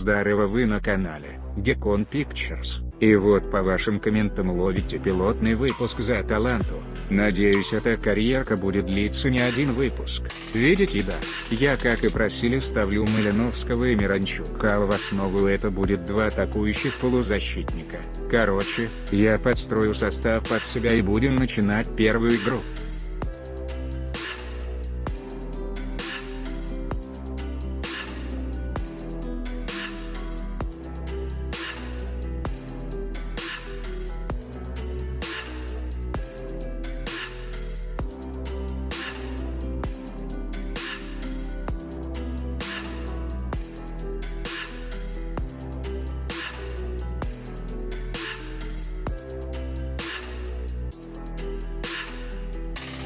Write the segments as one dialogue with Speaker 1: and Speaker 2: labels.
Speaker 1: Здорово вы на канале, Gekon Pictures, и вот по вашим комментам ловите пилотный выпуск за Аталанту. Надеюсь эта карьерка будет длиться не один выпуск. Видите да, я как и просили ставлю Малиновского и Миранчука а в основу это будет два атакующих полузащитника. Короче, я подстрою состав под себя и будем начинать первую игру.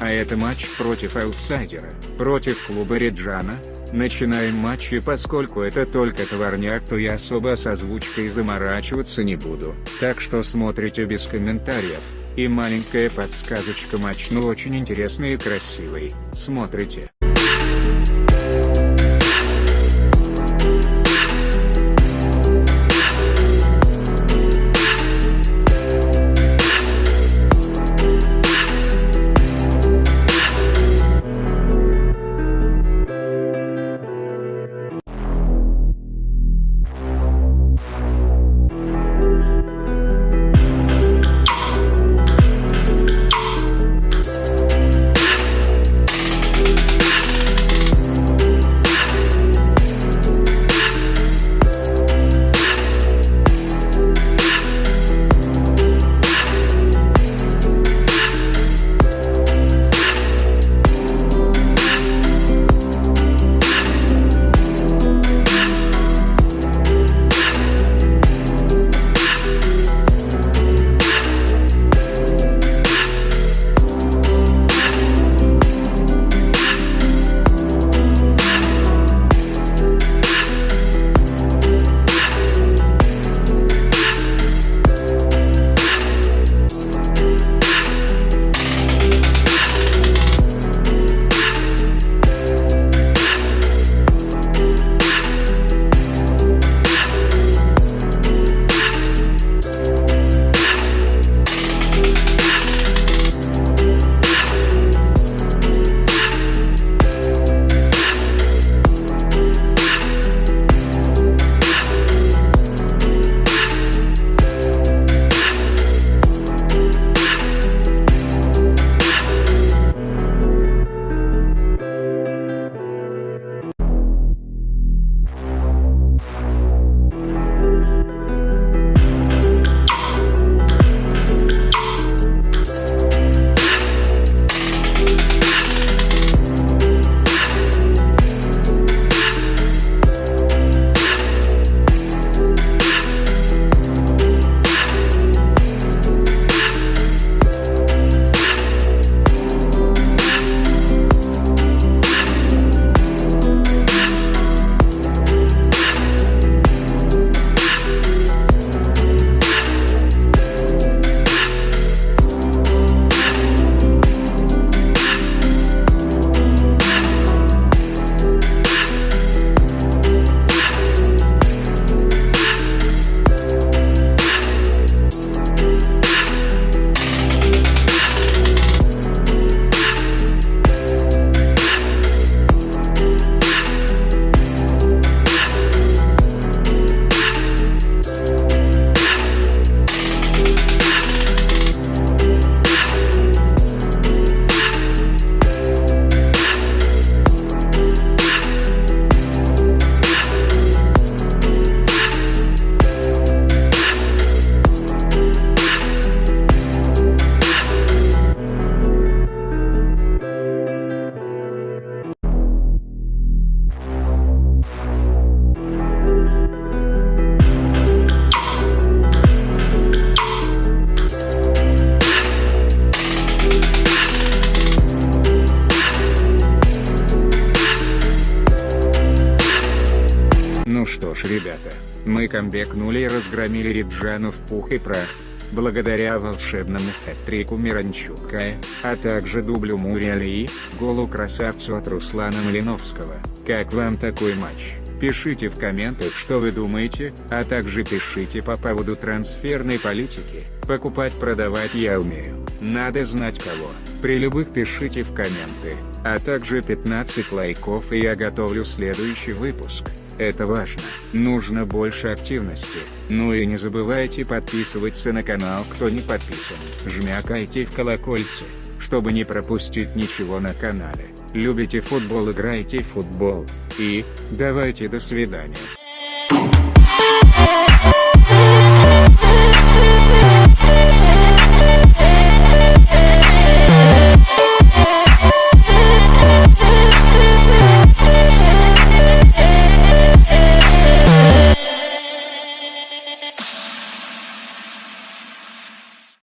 Speaker 1: А это матч против аутсайдера, против клуба Реджана. Начинаем матч и поскольку это только товарняк то я особо с озвучкой заморачиваться не буду, так что смотрите без комментариев. И маленькая подсказочка матч ну очень интересный и красивый, смотрите. Мы камбекнули и разгромили Риджану в пух и прах. Благодаря волшебному хэт-трику Миранчука, а также дублю Муриали, голу красавцу от Руслана Малиновского. Как вам такой матч? Пишите в комментах что вы думаете, а также пишите по поводу трансферной политики, покупать продавать я умею, надо знать кого, при любых пишите в комменты, а также 15 лайков и я готовлю следующий выпуск. Это важно, нужно больше активности, ну и не забывайте подписываться на канал кто не подписан, жмякайте в колокольце, чтобы не пропустить ничего на канале. Любите футбол играйте в футбол, и, давайте до свидания.